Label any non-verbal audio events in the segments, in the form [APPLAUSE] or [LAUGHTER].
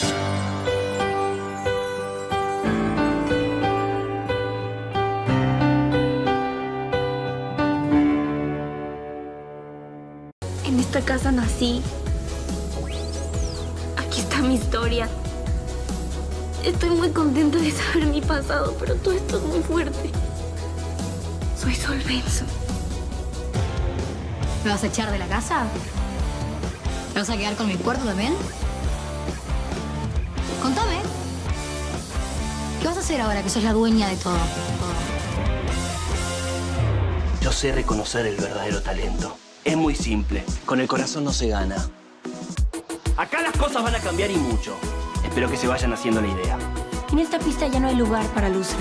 En esta casa nací. Aquí está mi historia. Estoy muy contenta de saber mi pasado, pero todo esto es muy fuerte. Soy Sol. ¿Me vas a echar de la casa? ¿Me vas a quedar con mi cuarto también? ¿Qué vas a hacer ahora que sos la dueña de todo? Yo sé reconocer el verdadero talento. Es muy simple. Con el corazón no se gana. Acá las cosas van a cambiar y mucho. Espero que se vayan haciendo la idea. En esta pista ya no hay lugar para losers.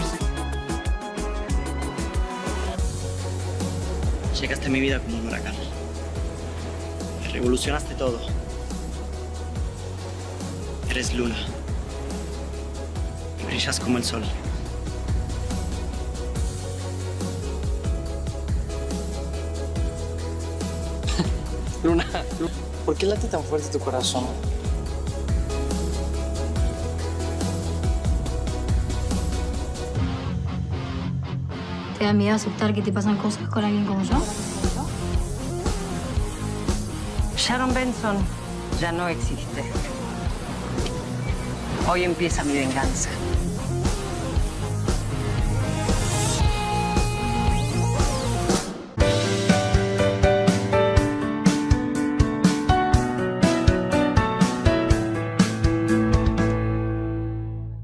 Llegaste a mi vida como un huracán. Revolucionaste todo. Eres luna. Y brillas como el sol. [LAUGHS] Luna, ¿por qué late tan fuerte tu corazón? ¿Te da miedo aceptar que te pasan cosas con alguien como yo? Sharon Benson ya no existe. Hoy empieza mi venganza.